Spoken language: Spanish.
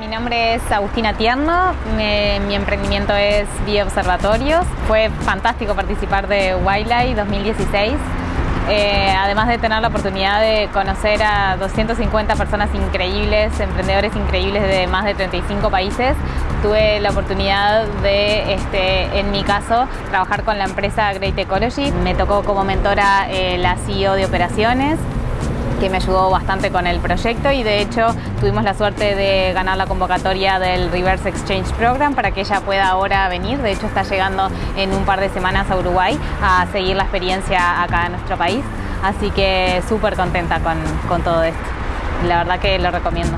mi nombre es Agustina Tierno, mi emprendimiento es Bioobservatorios. Fue fantástico participar de Wildlife 2016. Eh, además de tener la oportunidad de conocer a 250 personas increíbles, emprendedores increíbles de más de 35 países, tuve la oportunidad de, este, en mi caso, trabajar con la empresa Great Ecology. Me tocó como mentora eh, la CEO de operaciones que me ayudó bastante con el proyecto y de hecho tuvimos la suerte de ganar la convocatoria del Reverse Exchange Program para que ella pueda ahora venir. De hecho está llegando en un par de semanas a Uruguay a seguir la experiencia acá en nuestro país. Así que súper contenta con, con todo esto. La verdad que lo recomiendo.